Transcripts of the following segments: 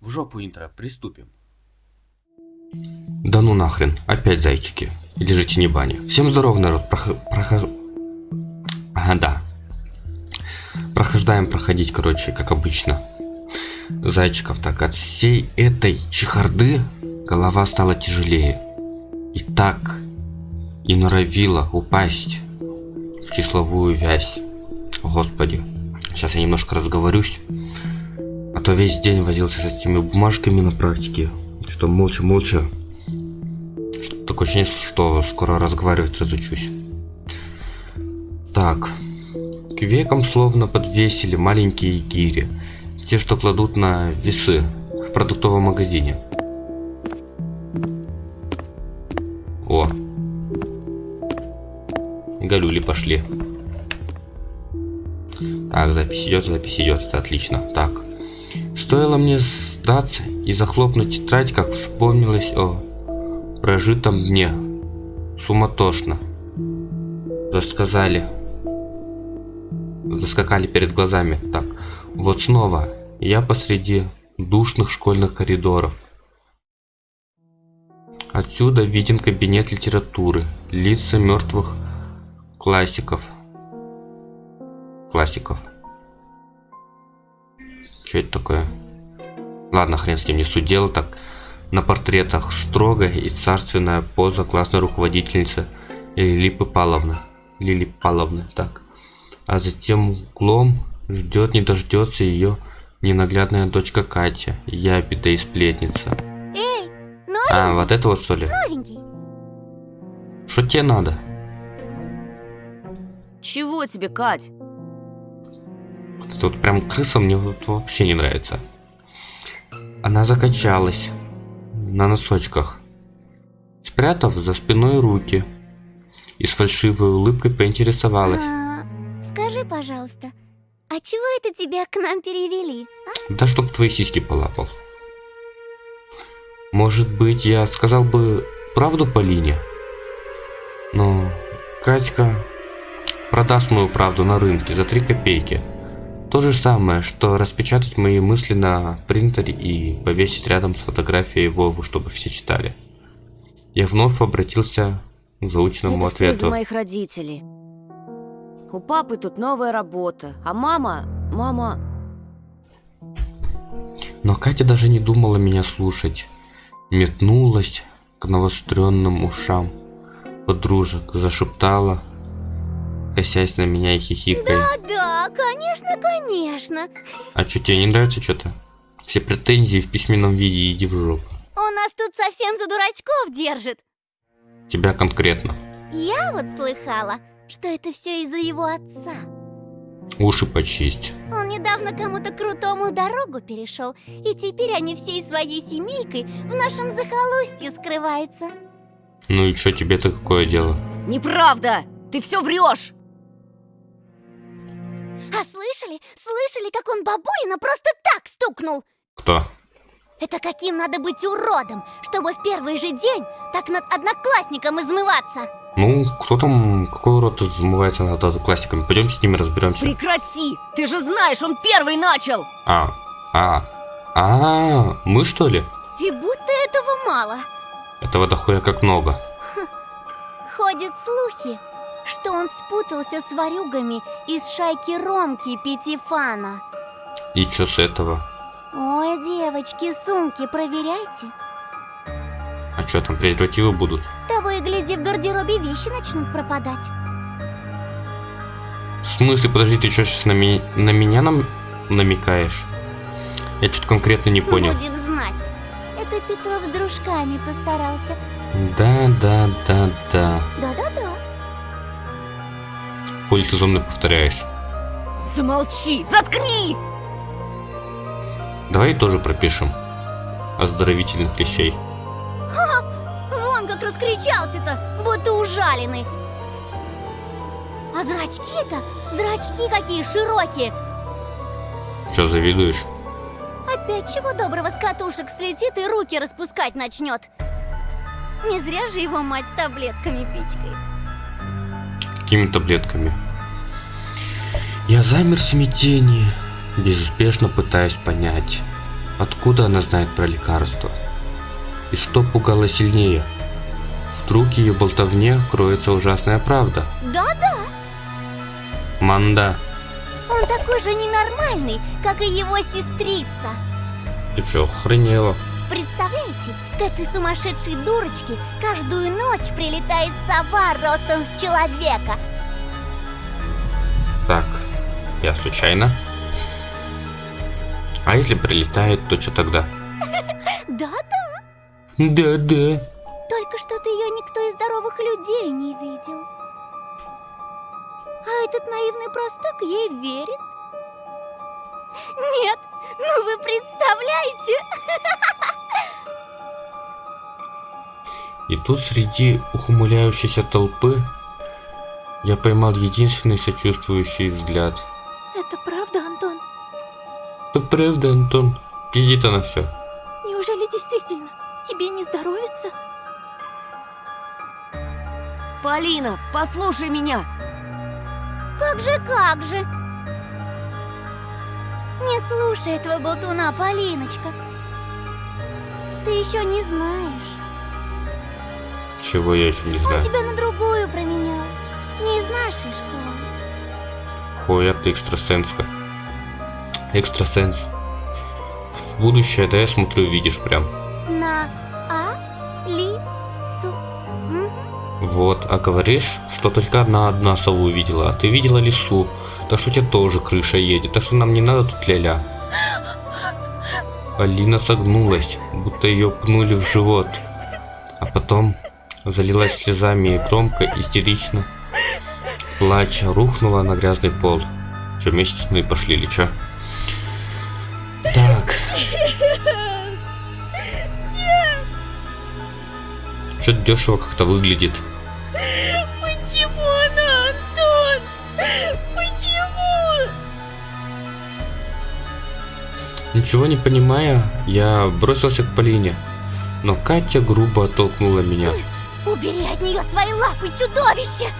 В жопу интро, приступим. Да ну нахрен, опять зайчики. Лежите не бани. Всем здоров, народ. Прох... Прохож... Ага, да. Прохождаем проходить, короче, как обычно. Зайчиков так. От всей этой чехарды голова стала тяжелее. И так и норовила упасть в числовую вязь. Господи. Сейчас я немножко разговорюсь. А то весь день возился с этими бумажками на практике. Что молча-молча. Такое ощущение, что скоро разговаривать разучусь. Так. К векам словно подвесили маленькие гири. Те, что кладут на весы в продуктовом магазине. О. Галюли пошли. Так, запись идет, запись идет, это отлично. Так. Стоило мне сдаться и захлопнуть тетрадь, как вспомнилось о прожитом дне. Суматошно. Засказали. Заскакали перед глазами. Так, вот снова я посреди душных школьных коридоров. Отсюда виден кабинет литературы, лица мертвых классиков. Классиков. Что это такое? Ладно, хрен с ним, не суть дела. Так, на портретах строгая и царственная поза классной руководительницы Лилипы Павловны. Лили Павловны, так. А затем углом ждет, не дождется ее ненаглядная дочка Катя, ябеда и сплетница. Эй, новенький, А, вот это вот что ли? новенький. Что тебе надо? Чего тебе, Кать? Тут прям крыса мне вот вообще не нравится. Она закачалась на носочках, спрятав за спиной руки и с фальшивой улыбкой поинтересовалась. А, скажи, пожалуйста, а чего это тебя к нам перевели? а? Да чтоб твои сиськи полапал. Может быть, я сказал бы правду Полине? Но Катька продаст мою правду на рынке за 3 копейки. То же самое, что распечатать мои мысли на принтере и повесить рядом с фотографией Вовы, чтобы все читали. Я вновь обратился к заученному Это все из-за ответу. моих родителей. У папы тут новая работа, а мама... Мама... Но Катя даже не думала меня слушать. Метнулась к навостренным ушам подружек, зашептала, косясь на меня и хихикая. Да, конечно, конечно. А что, тебе не нравится что-то? Все претензии в письменном виде иди в жопу. Он нас тут совсем за дурачков держит. Тебя конкретно. Я вот слыхала, что это все из-за его отца. Уши почисть. Он недавно кому-то крутому дорогу перешел, и теперь они всей своей семейкой в нашем захолустье скрываются. Ну и что тебе-то какое дело? Неправда! Ты все врешь! А слышали? Слышали, как он бабурина просто так стукнул? Кто? Это каким надо быть уродом, чтобы в первый же день так над одноклассником измываться? Ну, кто там, какой урод измывается над одноклассниками? Пойдемте с ними разберемся. Прекрати! Ты же знаешь, он первый начал! А, а, а, мы что ли? И будто этого мало. Этого дохуя как много. Ходят слухи, что он спутался с ворюгами из шайки Ромки Пятифана. И что с этого? Ой, девочки, сумки проверяйте. А что там, презервативы будут? Того и гляди, в гардеробе вещи начнут пропадать. В смысле, подожди, ты что сейчас на, ми- на меня нам намекаешь? Я что-то конкретно не понял. Будем знать. Это Петров с дружками постарался. Да, да, да, да. Да-да-да. Хули ты за мной повторяешь? Замолчи! Заткнись! Давай тоже пропишем. Оздоровительных вещей. Вон как раскричался-то, будто ужаленный. А зрачки-то, зрачки какие широкие. Что, завидуешь? Опять чего доброго с катушек слетит и руки распускать начнет. Не зря же его мать с таблетками пичкает. Какими таблетками? Я замер в смятении, безуспешно пытаясь понять, Откуда она знает про лекарство? И что пугало сильнее? Вдруг ее болтовне кроется ужасная правда? Да-да, Манда, он такой же ненормальный, как и его сестрица. ты чё, охренела? Представляете, к этой сумасшедшей дурочке каждую ночь прилетает сова ростом с человека. Так, я случайно? А если прилетает, то что тогда? Да-да, Да-да. только что-то ее никто из здоровых людей не видел. А этот наивный простак ей верит. Нет, ну вы представляете? И тут среди ухмыляющейся толпы я поймал единственный сочувствующий взгляд. Это правда, Антон? Да правда, Антон, пиздит она все. Неужели действительно тебе не здоровится? Полина, послушай меня! Как же, как же? Не слушай этого болтуна, Полиночка. Ты еще не знаешь. Чего я еще не Он знаю. тебя на другую променял. Не из нашей школы. Хуя ты экстрасенска. Экстрасенс. В будущее, да, я смотрю, видишь прям. На А Ли Су. М? Вот, а говоришь, что только одна одна сову видела, а ты видела лису. Так что у тебя тоже крыша едет, так что нам не надо тут ля-ля. Алина согнулась, будто ее пнули в живот. А потом залилась слезами и громко, истерично, плача, рухнула на грязный пол. Че, месячные пошли или чё? Так. Что-то дешево как-то выглядит. Почему она, Антон? Почему? Ничего не понимая, я бросился к Полине, но Катя грубо оттолкнула меня. Убери от нее свои лапы, чудовище!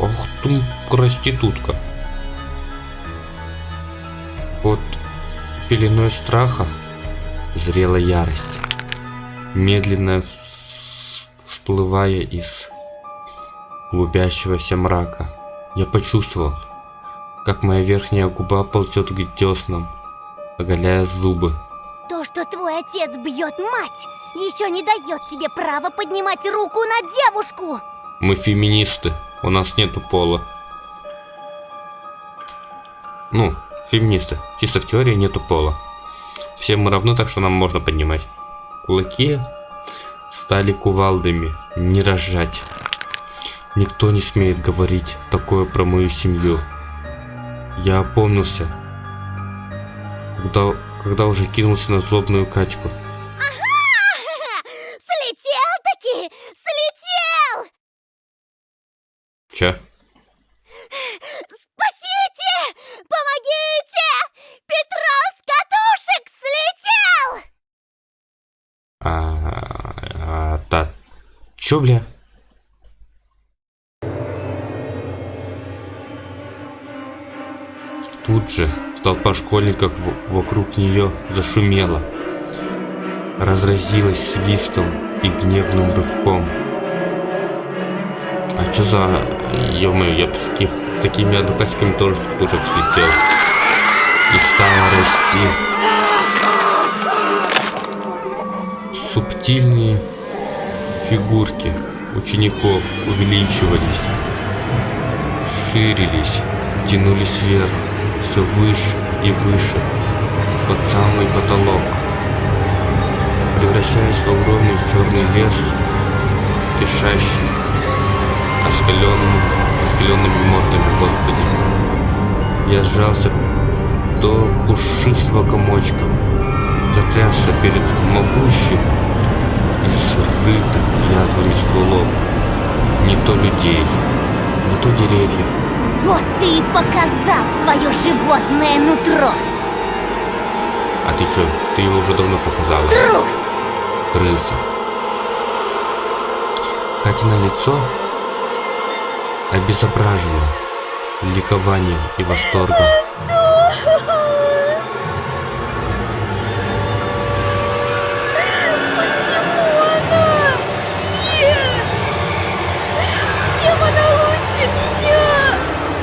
Ох ты, проститутка. Под пеленой страха зрела ярость, медленно вс- всплывая из клубящегося мрака. Я почувствовал, как моя верхняя губа ползет к деснам, оголяя зубы. То, что твой отец бьет мать, еще не дает тебе права поднимать руку на девушку! Мы феминисты, у нас нету пола. Ну, феминисты, чисто в теории нету пола. Все мы равны, так что нам можно поднимать. Кулаки стали кувалдами, не рожать. Никто не смеет говорить такое про мою семью. Я опомнился, когда, когда уже кинулся на злобную Катьку. Че? Спасите! Помогите! Петров с катушек слетел! А, а, да. Чё, бля? Тут же толпа школьников вокруг нее зашумела, разразилась свистом и гневным рывком. А чё за... ё я с, таких, с такими одноклассниками тоже с катушек слетел. И стала расти. Субтильные фигурки учеников увеличивались, ширились, тянулись вверх, все выше и выше, под самый потолок, превращаясь в огромный черный лес, кишащий оскаленными, оскаленными мордами, господи. Я сжался до пушистого комочка, затрясся перед могущим из рытых язвами стволов. Не то людей, не то деревьев. Вот ты и показал свое животное нутро! А ты чё, ты его уже давно показала? Трус! Крыса. Катина лицо обезображена ликованием и восторгом.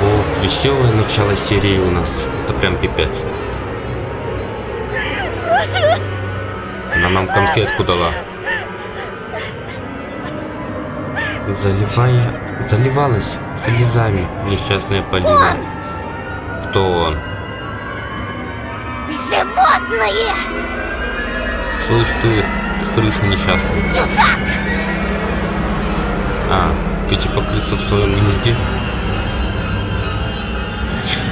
Ох, веселое начало серии у нас. Это прям пипец. Она нам конфетку дала. Заливая Заливалась слезами несчастная Полина. Кто он? Животные! Слышь ты, крыса несчастная. Сюзак! А, ты типа крыса в своем гнезде?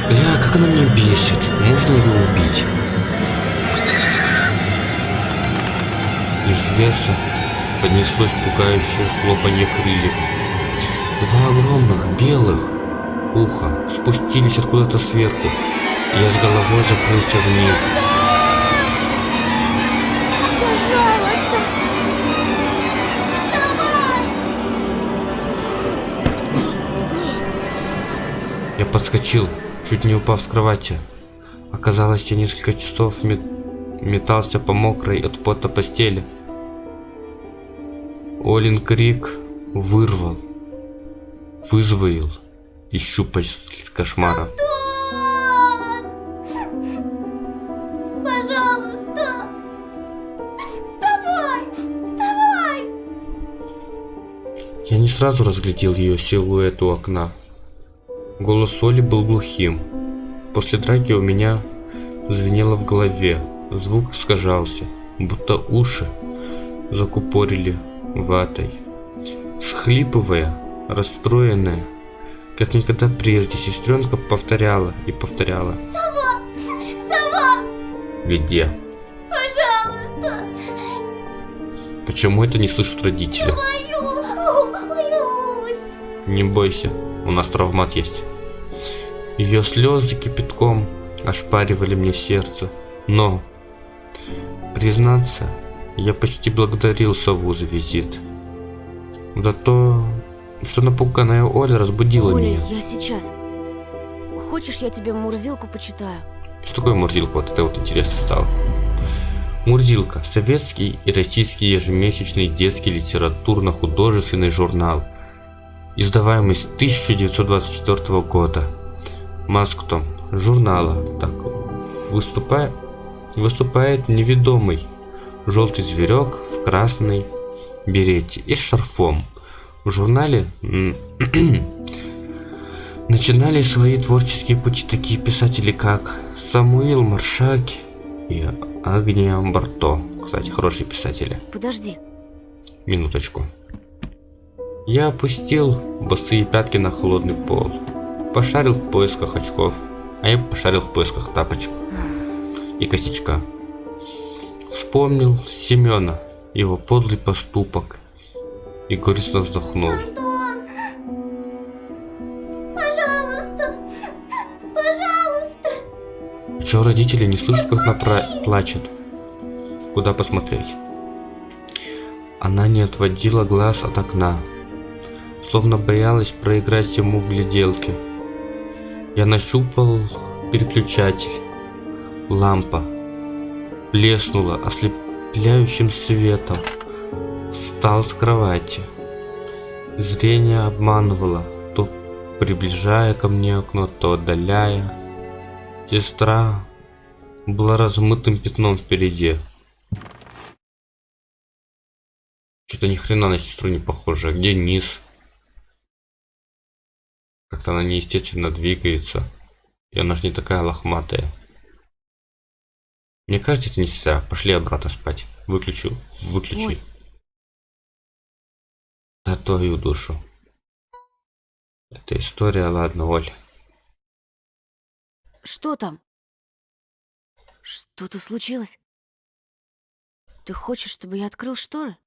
Бля, как она меня бесит. Можно ее убить? Из леса поднеслось пугающее хлопанье крыльев. Два огромных белых уха спустились откуда-то сверху. и Я с головой закрылся в них. Я подскочил, чуть не упав с кровати. Оказалось, я несколько часов мет- метался по мокрой от пота постели. Олин крик вырвал, вызвоил из щупалец кошмара. Пожалуйста! Вставай! Вставай! Я не сразу разглядел ее силуэт у окна. Голос Оли был глухим. После драки у меня звенело в голове. Звук искажался, будто уши закупорили ватой. Схлипывая, расстроенная, как никогда прежде, сестренка повторяла и повторяла. Сова! Сова! Где? Пожалуйста! Почему это не слышат родители? Боюсь! Не бойся, у нас травмат есть. Ее слезы кипятком ошпаривали мне сердце. Но, признаться, я почти благодарил сову за визит. За то, что напуганная Оля разбудила Оля, меня. я сейчас. Хочешь, я тебе Мурзилку почитаю? Что такое Мурзилка? Вот это вот интересно стало. Мурзилка – советский и российский ежемесячный детский литературно-художественный журнал, издаваемый с 1924 года. Масктом журнала так выступает, выступает неведомый желтый зверек в красной берете и с шарфом. В журнале начинали свои творческие пути такие писатели, как Самуил Маршаки и Агния Барто. Кстати, хорошие писатели. Подожди. Минуточку. Я опустил босые пятки на холодный пол. Пошарил в поисках очков. А я пошарил в поисках тапочек. И косячка. Вспомнил Семена, его подлый поступок. И горестно вздохнул. Антон! Пожалуйста! Пожалуйста! Чего родители не слышат, как она пра- плачет? Куда посмотреть? Она не отводила глаз от окна, словно боялась проиграть ему в гляделке. Я нащупал переключатель. Лампа блеснула ослепляющим светом. Встал с кровати. Зрение обманывало, то приближая ко мне окно, то отдаляя. Сестра была размытым пятном впереди. Что-то ни хрена на сестру не похоже. Где низ? Как-то она неестественно двигается. И она же не такая лохматая. Мне кажется, это не сестра. Пошли обратно спать. Выключу. Выключи. Ой. За твою душу. Это история, ладно, Оль. Что там? Что-то случилось? Ты хочешь, чтобы я открыл шторы?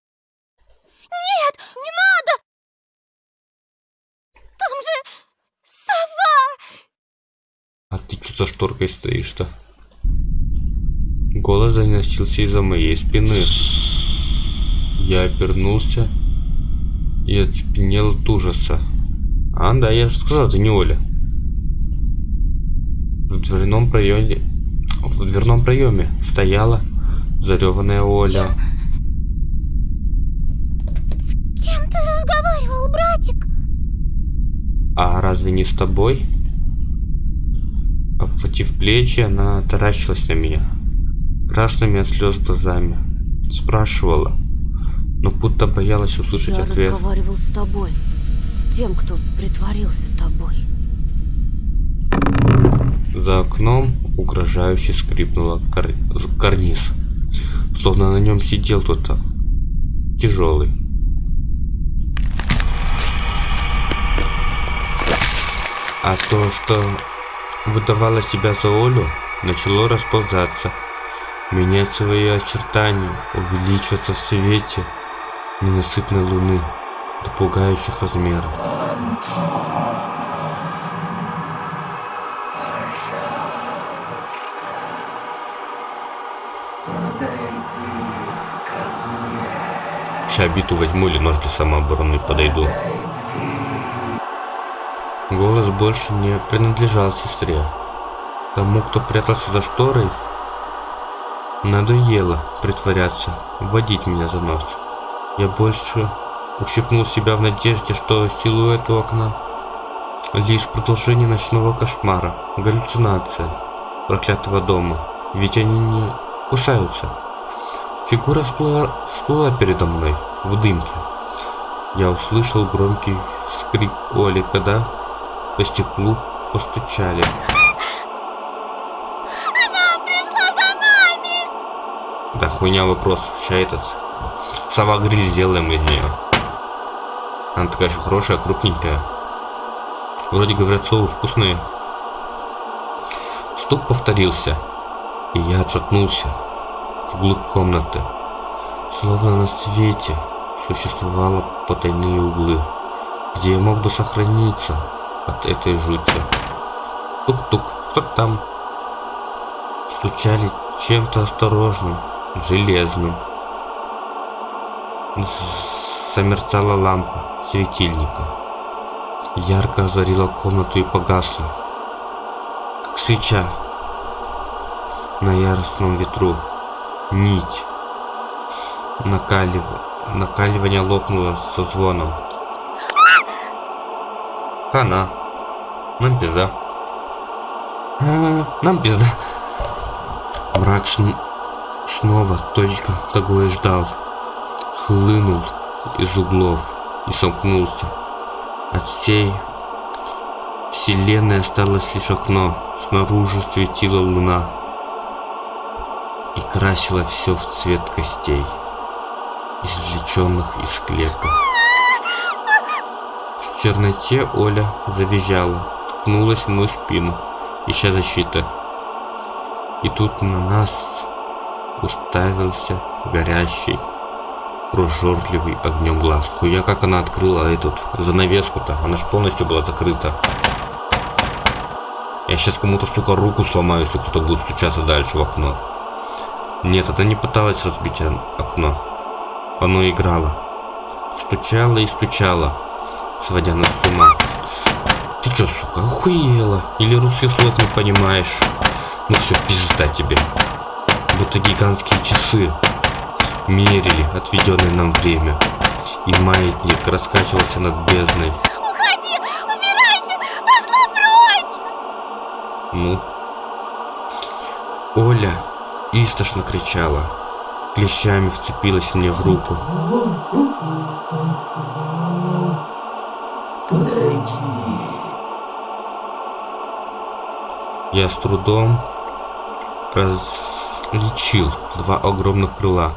Нет, не надо! Там же сова! А ты что за шторкой стоишь-то? Голос доносился из-за моей спины. Я обернулся и оцепенел от ужаса. А, да, я же сказал, это не Оля. В дверном проеме... В дверном проеме стояла зареванная Оля. С кем ты разговаривал, братик? А разве не с тобой? Обхватив плечи, она таращилась на меня. Красными от слез глазами. Спрашивала, но будто боялась услышать Я ответ. разговаривал с тобой. С тем, кто притворился тобой. За окном угрожающе скрипнула кар... карниз. Словно на нем сидел кто-то. Тяжелый. А то, что выдавало себя за Олю, начало расползаться, менять свои очертания, увеличиваться в свете ненасытной луны до пугающих размеров. Ща биту возьму или нож для самообороны подойду. Голос больше не принадлежал сестре. Тому, кто прятался за шторой, надоело притворяться, вводить меня за нос. Я больше ущипнул себя в надежде, что силуэт у окна лишь продолжение ночного кошмара, галлюцинация проклятого дома. Ведь они не кусаются. Фигура всплыла, всплыла передо мной в дымке. Я услышал громкий вскрик Оли, когда по стеклу постучали. Она пришла за нами! Да хуйня вопрос. Ща этот сова гриль сделаем из нее. Она такая еще хорошая, крупненькая. Вроде говорят, совы вкусные. Стук повторился, и я отшатнулся вглубь комнаты. Словно на свете существовало потайные углы, где я мог бы сохраниться от этой жути. Тук-тук, кто там? Стучали чем-то осторожным, железным. Замерцала лампа светильника. Ярко озарила комнату и погасла, как свеча на яростном ветру. Нить накалив... накаливание лопнуло со звоном. Хана. Нам пизда. А, нам пизда. Мрак сн- снова только того и ждал. Хлынул из углов и сомкнулся. От всей вселенной осталось лишь окно. Снаружи светила луна и красила все в цвет костей, извлеченных из склепа. В черноте Оля завизжала, ткнулась в мою спину, ища защиты. И тут на нас уставился горящий, прожорливый огнем глаз. Хуя как она открыла эту занавеску-то, она же полностью была закрыта. Я сейчас кому-то, сука, руку сломаю, если кто-то будет стучаться дальше в окно. Нет, она не пыталась разбить окно. Оно играло. Стучало и стучало, сводя нас с ума. Ты чё, сука, охуела? Или русских слов не понимаешь? Ну все, пизда тебе. Будто гигантские часы мерили отведенное нам время. И маятник раскачивался над бездной. Уходи! Убирайся! Пошла прочь! Ну. Оля истошно кричала. Клещами вцепилась мне в руку. Я с трудом различил два огромных крыла,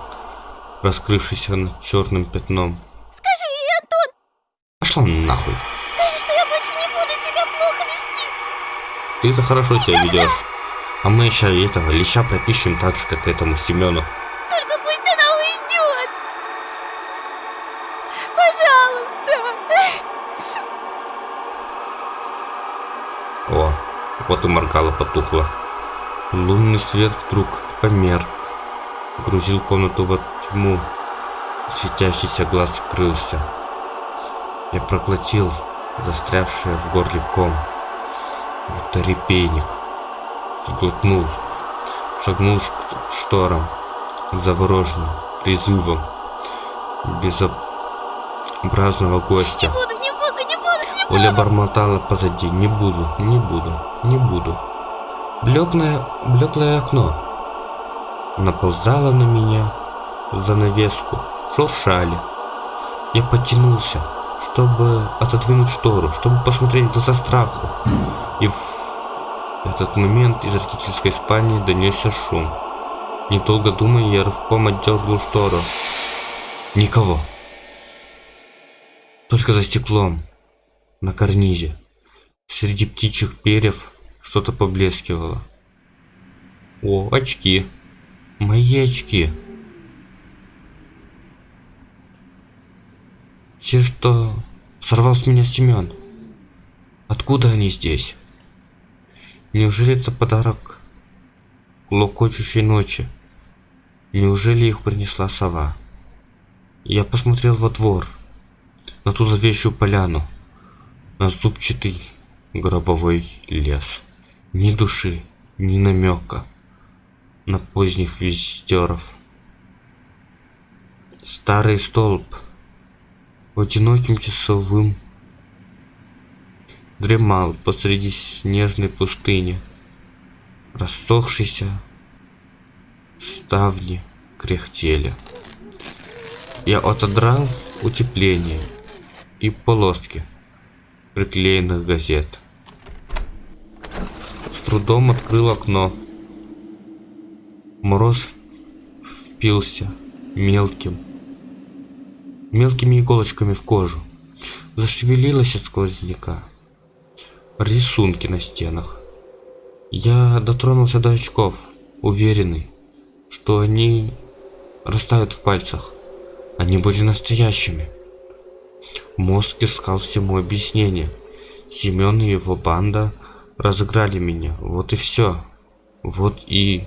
раскрывшиеся над черным пятном. Скажи ей, Антон! Пошла нахуй. Скажи, что я больше не буду себя плохо вести! Ты это хорошо себя ведешь. А мы еще этого леща пропишем так же, как этому Семену. Только пусть она уйдет! Пожалуйста! О, вот и моргала потухла. Лунный свет вдруг померк. Грузил комнату во тьму. Светящийся глаз скрылся. Я проглотил застрявшее в горле ком. Будто репейник. Сглотнул. Шагнул к шторам. Завороженным призывом безобразного гостя. Не буду, не буду, не буду, не буду! Оля бормотала позади. Не буду, не буду, не буду. Блеклое, блеклое окно наползало на меня занавеску, шуршали. Я потянулся, чтобы отодвинуть штору, чтобы посмотреть в глаза страху. И в этот момент из родительской спальни донесся шум. Недолго думая, я рывком отдернул штору. Никого. Только за стеклом, на карнизе, среди птичьих перьев что-то поблескивало. О, очки. Мои очки. Те, что сорвал с меня Семен. Откуда они здесь? Неужели это подарок локочущей ночи? Неужели их принесла сова? Я посмотрел во двор, на ту зловещую поляну, на зубчатый гробовой лес. Ни души, ни намека на поздних визитеров. Старый столб одиноким часовым дремал посреди снежной пустыни. Рассохшиеся ставни кряхтели. Я отодрал утепление и полоски приклеенных газет. С трудом открыл окно. Мороз впился мелким, мелкими иголочками в кожу. Зашевелилась от сквозняка. Рисунки на стенах. Я дотронулся до очков, уверенный, что они растают в пальцах. Они были настоящими. Мозг искал всему объяснение. Семен и его банда разыграли меня. Вот и все. Вот и...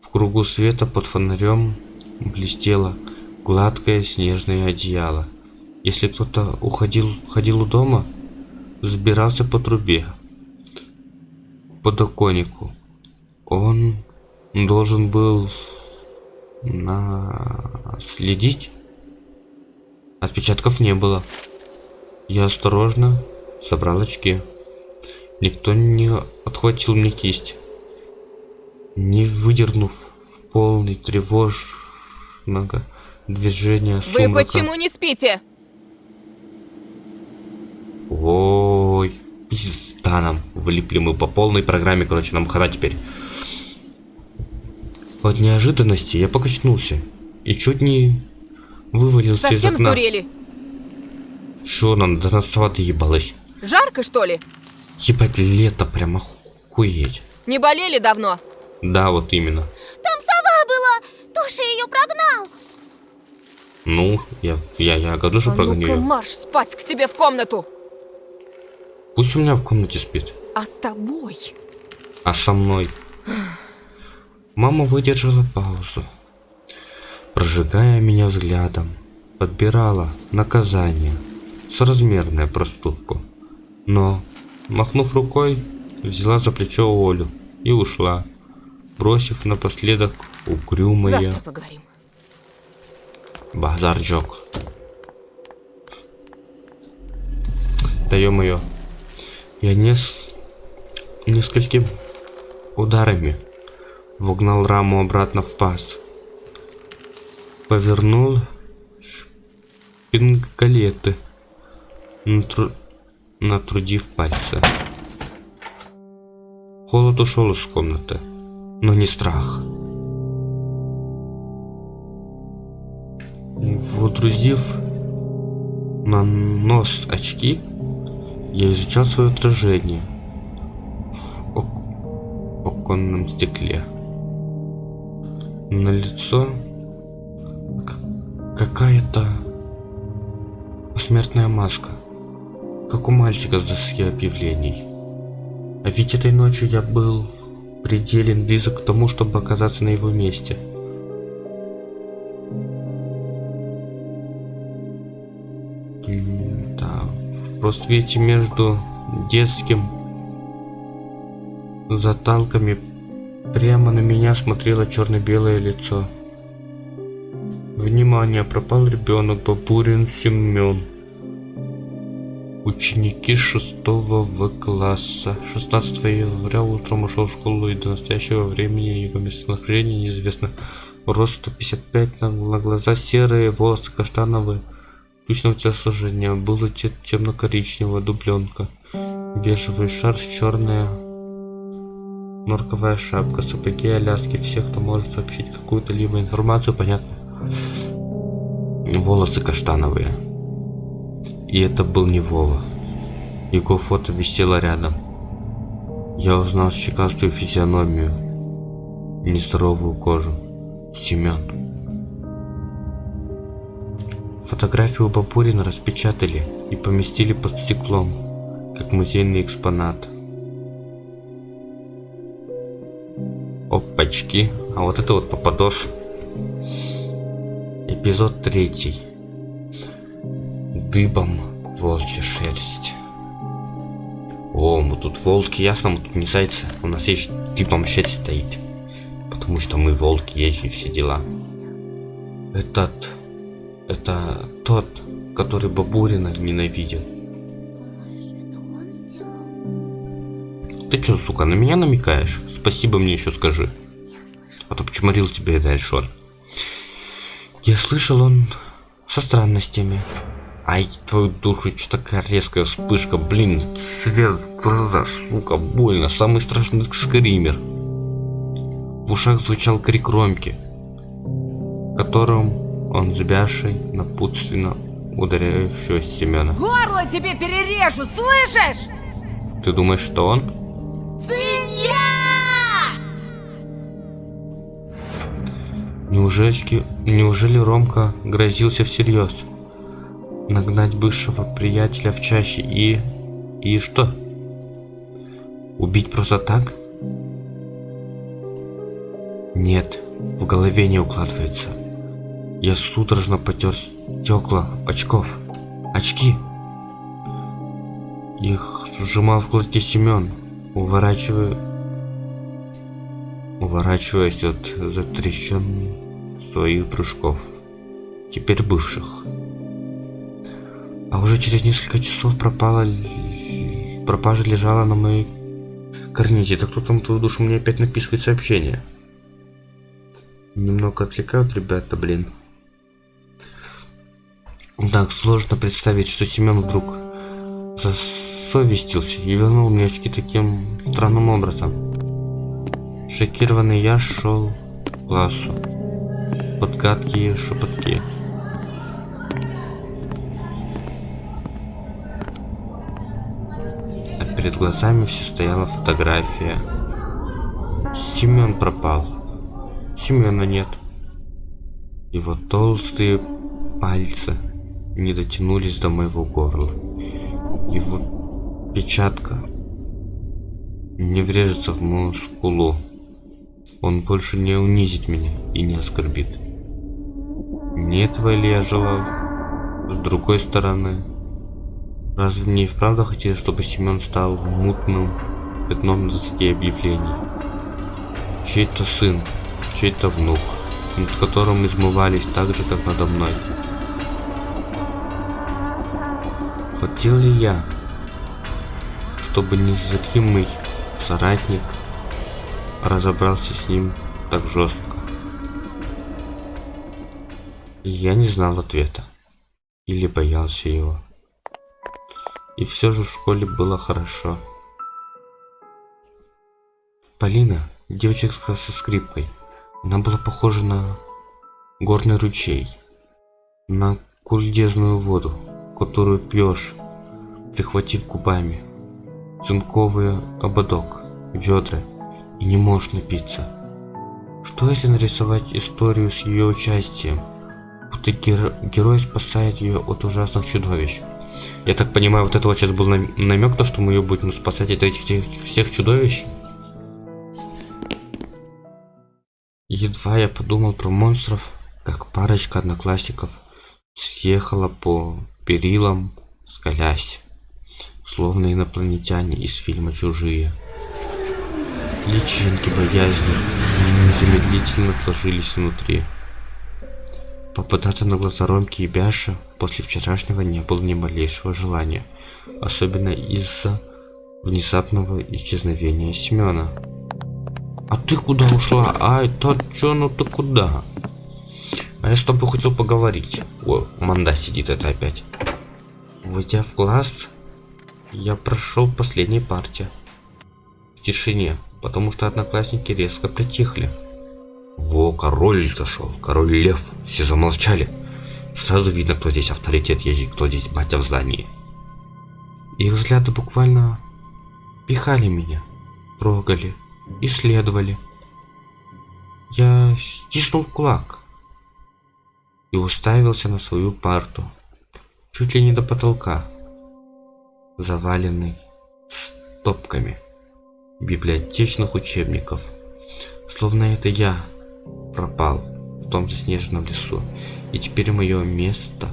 В кругу света под фонарем блестело гладкое снежное одеяло. Если кто-то уходил, ходил у дома, забирался по трубе, подоконнику. Он должен был наследить. Отпечатков не было. Я осторожно собрал очки. Никто не отхватил мне кисть. Не выдернув в полный тревожного движения Вы сумрака. почему не спите? Ой, пизда нам. Влипли мы по полной программе, короче, нам хана теперь. От неожиданности я покачнулся и чуть не вывалился из Совсем окна. сдурели? Чё нам до нас сова ебалась? Жарко, что ли? Ебать, лето прям охуеть. Не болели давно? Да, вот именно. Там сова была! Тоша ее прогнал! Ну, я, я, я году же А прогоню её. марш спать к себе в комнату! Пусть у меня в комнате спит. А с тобой? А со мной? Мама выдержала паузу, прожигая меня взглядом, подбирала наказание, соразмерное проступку. Но, махнув рукой, взяла за плечо Олю и ушла, бросив напоследок угрюмое Завтра поговорим. Базарджок. Да ё-моё. Я нес... несколькими ударами вогнал раму обратно в паз. Повернул шпингалеты, натру... натрудив пальцы. Холод ушел из комнаты, но не страх. Водрузив на нос очки, я изучал свое отражение в ок- оконном стекле. На лицо какая-то посмертная маска, как у мальчика с доски объявлений. А ведь этой ночью я был пределен близок к тому, чтобы оказаться на его месте. В просвете между детским заталками прямо на меня смотрело черно-белое лицо. Внимание, пропал ребенок, Бабурин Семен. Ученики 6 В класса. 16 января утром ушел в школу и до настоящего времени его местонахождение неизвестно. Рост 155, на на глаза серые, волосы каштановые. Тучного телосложения. Было те- темно-коричневого, дубленка. Бежевый шарф, черная норковая шапка, сапоги, аляски. Всех, кто может сообщить какую-то либо информацию, понятно. Волосы каштановые. И это был не Вова. Его фото висело рядом. Я узнал щекастую физиономию, нездоровую кожу. Семен. Фотографию Бабурина распечатали и поместили под стеклом, как музейный экспонат. Опачки. А вот это вот попадос. Эпизод третий. Дыбом волчья шерсть. О, мы тут волки, ясно, мы тут не зайцы. У нас есть дыбом шерсть стоит. Потому что мы волки, есть и все дела. Этот... Это тот, который Бабурина ненавидел. Ты чё, сука, на меня намекаешь? Спасибо мне еще скажи. А то почморил тебе это Альшон. Я слышал, он со странностями. Ай, твою душу, что такая резкая вспышка, блин, свет глаза, сука, больно, самый страшный скример. В ушах звучал крик Ромки, которым он сбявший напутственно ударяющего Семена. Горло тебе перережу, слышишь? Ты думаешь, что он? Свинья! Неужели, неужели Ромка грозился всерьез? Нагнать бывшего приятеля в чаще и... И что? Убить просто так? Нет, в голове не укладывается. Я судорожно потер стекла очков. Очки! Их сжимал в кулаке Семен, уворачивая... Уворачиваясь от затрещин своих дружков. Теперь бывших. А уже через несколько часов пропала... Пропажа лежала на моей карните. Это кто там твою душу мне опять написывает сообщение? Немного отвлекают ребята, блин. Так, сложно представить, что Семен вдруг засовестился и вернул мне очки таким странным образом. Шокированный я шел к классу. Под гадкие шепотки. А перед глазами все стояла фотография. Семен пропал. Семена нет. Его толстые пальцы не дотянулись до моего горла. Его печатка не врежется в мою скулу. Он больше не унизит меня и не оскорбит. Не этого ли я желал? С другой стороны, разве мне и вправду хотелось, чтобы Семен стал мутным пятном на доске объявлений? Чей-то сын, чей-то внук, над которым измывались так же, как надо мной. Хотел ли я, чтобы незримый соратник разобрался с ним так жестко? И я не знал ответа. Или боялся его. И все же в школе было хорошо. Полина, девочка со скрипкой, она была похожа на горный ручей, на кульдезную воду, которую пьешь, прихватив губами, цинковый ободок, ведра, и не можешь напиться. Что если нарисовать историю с ее участием, будто геро- герой спасает ее от ужасных чудовищ? Я так понимаю, вот это вот сейчас был нам- намек, то, что мы ее будем спасать от этих всех- всех чудовищ? Едва я подумал про монстров, как парочка одноклассников съехала по перилам, скалясь, словно инопланетяне из фильма «Чужие». Личинки боязни незамедлительно отложились внутри. Попадаться на глаза Ромки и Бяши после вчерашнего не было ни малейшего желания. Особенно из-за внезапного исчезновения Семена. А ты куда ушла? Ай, ну ты куда? А я с тобой хотел поговорить. О, Манда сидит это опять. Войдя в класс, я прошел последней партии. В тишине, потому что одноклассники резко притихли. Во, король зашел, король лев. Все замолчали. Сразу видно, кто здесь авторитет ежик, кто здесь батя в здании. Их взгляды буквально пихали меня, трогали, исследовали. Я стиснул кулак и уставился на свою парту, чуть ли не до потолка, заваленный стопками библиотечных учебников. Словно это я пропал в том заснеженном лесу, и теперь мое место,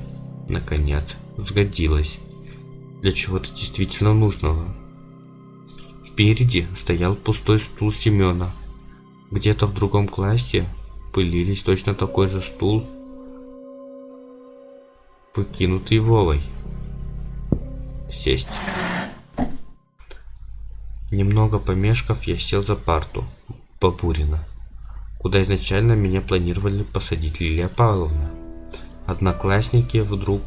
наконец, сгодилось для чего-то действительно нужного. Впереди стоял пустой стул Семена. Где-то в другом классе пылились точно такой же стул, покинутый Вовой. Сесть. Немного помешков, я сел за парту Бабурина, куда изначально меня планировали посадить Лилия Павловна. Одноклассники вдруг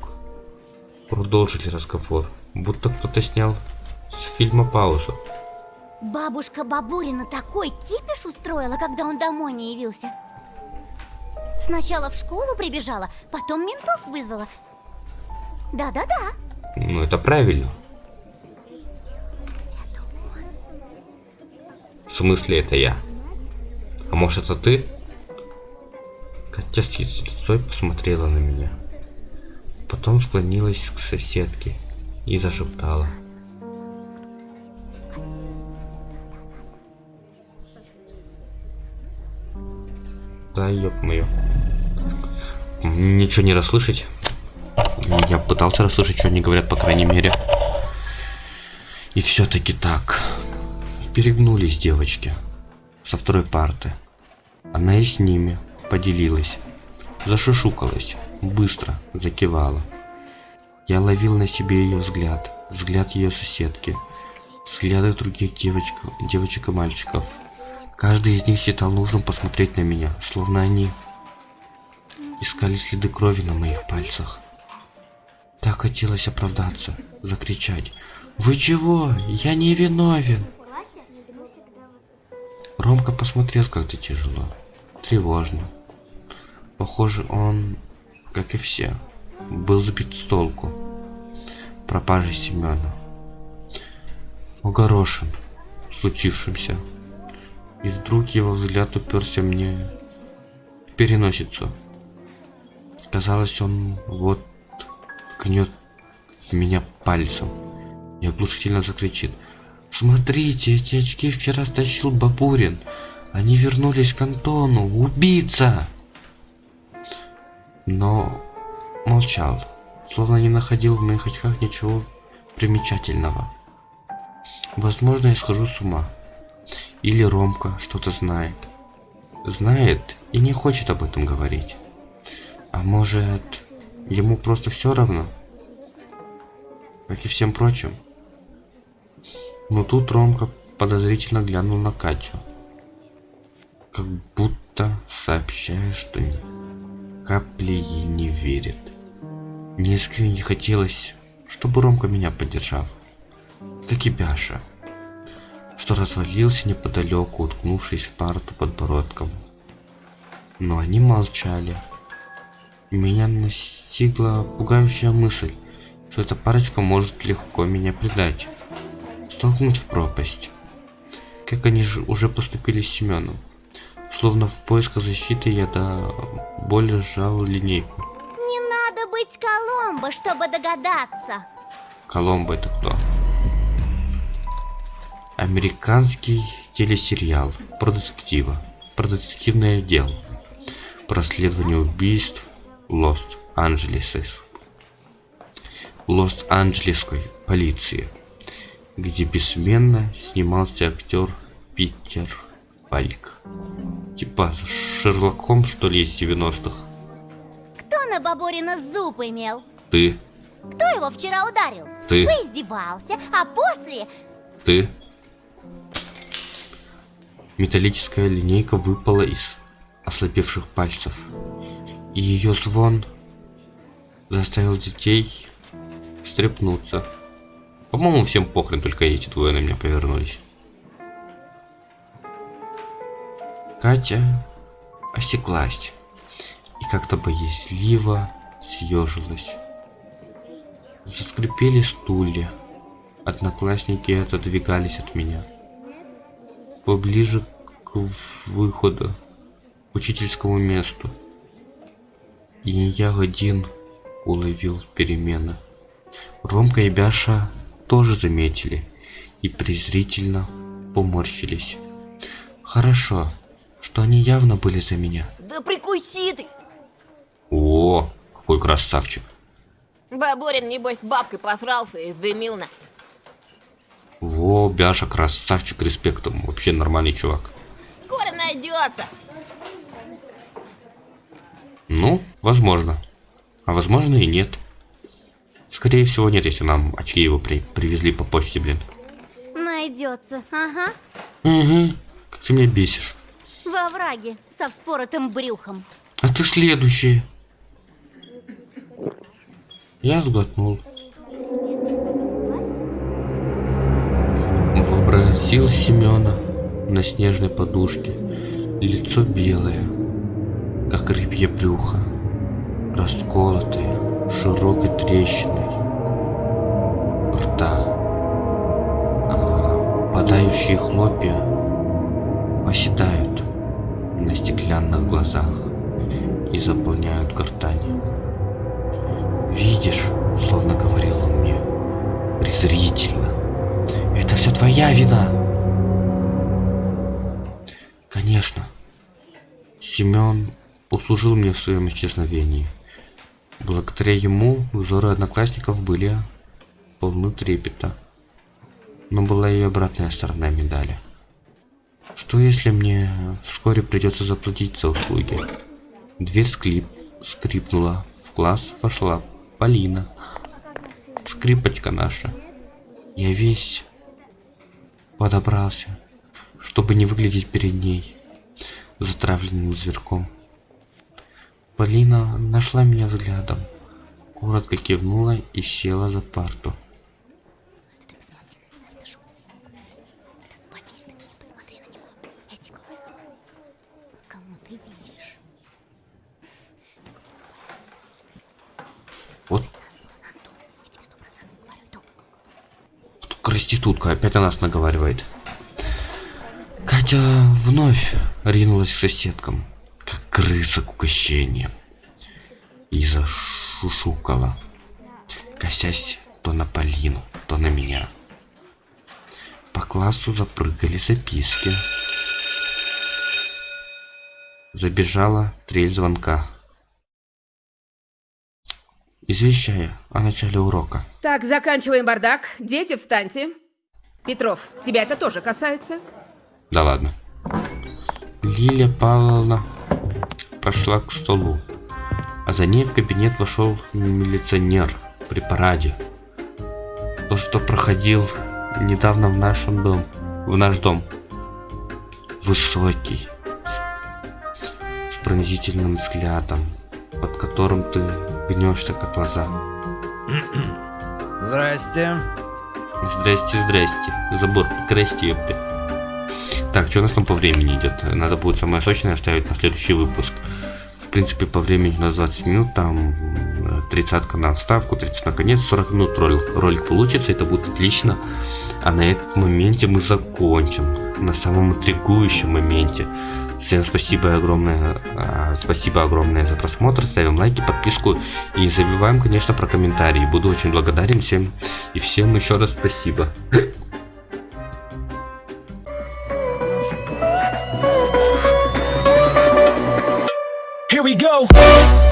продолжили разговор, будто кто-то снял с фильма паузу. Бабушка Бабурина такой кипиш устроила, когда он домой не явился. Сначала в школу прибежала, потом ментов вызвала. Да-да-да. Ну, это правильно. В смысле, это я? А может, это ты? Катя с лицой посмотрела на меня. Потом склонилась к соседке и зашептала. Да, ёб моё. Ничего не расслышать. Я пытался расслышать, что они говорят, по крайней мере. И все-таки так. Перегнулись девочки со второй парты. Она и с ними поделилась. Зашушукалась, быстро закивала. Я ловил на себе ее взгляд, взгляд ее соседки, взгляды других девочек, девочек и мальчиков. Каждый из них считал нужным посмотреть на меня, словно они искали следы крови на моих пальцах. Так хотелось оправдаться, закричать. «Вы чего? Я не виновен!» Ромка посмотрел как-то тяжело, тревожно. Похоже, он, как и все, был сбит с толку пропажей Семена. Огорошен случившимся. И вдруг его взгляд уперся мне в переносицу. Казалось, он вот ткнет в меня пальцем и оглушительно закричит. Смотрите, эти очки вчера стащил Бабурин. Они вернулись к Антону. Убийца! Но молчал, словно не находил в моих очках ничего примечательного. Возможно, я схожу с ума. Или Ромка что-то знает. Знает и не хочет об этом говорить. А может, ему просто все равно? Как и всем прочим. Но тут Ромка подозрительно глянул на Катю. Как будто сообщая, что ни капли ей не верит. Мне искренне хотелось, чтобы Ромка меня поддержал. Как и Бяша, что развалился неподалеку, уткнувшись в парту подбородком. Но они молчали. Меня настигла пугающая мысль, что эта парочка может легко меня предать столкнуть в пропасть. Как они же уже поступили с Семеном. Словно в поисках защиты я до боли сжал линейку. Не надо быть Коломбо, чтобы догадаться. Коломбо это кто? Американский телесериал про детектива, про детективное дело, про расследование убийств Лос-Анджелеса. Лос-Анджелесской полиции где бессменно снимался актер Питер Пальк. Типа Шерлок Холмс, что ли, из 90-х. Кто будто Бабурина зуб имел. Ты, Кто его вчера ударил? Ты. Поиздевался, а после... ты. Металлическая линейка выпала из ослабевших пальцев. И ее звон заставил детей встрепнуться. По-моему, всем похрен, только эти двое на меня повернулись. Катя осеклась и как-то боязливо съежилась. Заскрипели стулья. Одноклассники отодвигались от меня. Поближе к выходу, к учительскому месту. И не я один уловил перемены. Ромка и Бяша тоже заметили и презрительно поморщились. Хорошо, что они явно были за меня. Да прикуси ты! О, какой красавчик. Бабурин, небось, бабкой посрался и дымил на... Во, Бяша, красавчик, респектом. Вообще нормальный чувак. Скоро найдется! Ну, возможно. А возможно и нет. Скорее всего нет, если нам очки его при привезли по почте, блин. Найдется, ага. Угу. Как ты меня бесишь. Во враге, со вспоротым брюхом. А ты следующий. Я сглотнул. Вообразил Семена на снежной подушке. Лицо белое, как рыбье брюхо, расколотое, широкой трещиной рта. А, падающие хлопья оседают на стеклянных глазах и заполняют гортань. Видишь, словно говорил он мне, презрительно. Это все твоя вина. Конечно. Семен услужил мне в своем исчезновении. Благодаря ему взоры одноклассников были полны трепета. Но была и обратная сторона медали. Что если мне вскоре придется заплатить за услуги? Дверь склип, скрипнула. В класс вошла Полина. Скрипочка наша. Я весь подобрался, чтобы не выглядеть перед ней затравленным зверком. Полина нашла меня взглядом, коротко кивнула и села за парту. Вот проститутка опять о нас наговаривает. Катя вновь ринулась к соседкам, крыса к угощениям. И зашушукала, косясь то на Полину, то на меня. По классу запрыгали записки. Забежала трель звонка. Извещая о начале урока. Так, заканчиваем бардак. Дети, встаньте. Петров, тебя это тоже касается. Да ладно. Лилия Павловна пошла к столу, а за ней в кабинет вошел милиционер при параде. То, что проходил недавно в нашем дом, в наш дом. Высокий, с пронзительным взглядом, под которым ты гнешься, как глаза. Здрасте. Здрасте, здрасте. Забор, прекрасти, ёпты. Так, что у нас там по времени идет? Надо будет самое сочное оставить на следующий выпуск. Принципе, по времени у нас 20 минут, там э, тридцатка на вставку, 30 на конец, 40 минут ролик, ролик получится, это будет отлично. А на этом моменте мы закончим, на самом интригующем моменте. Всем спасибо огромное, а, спасибо огромное за просмотр, ставим лайки, подписку и не забываем, конечно, про комментарии. Буду очень благодарен всем и всем еще раз спасибо. here we go.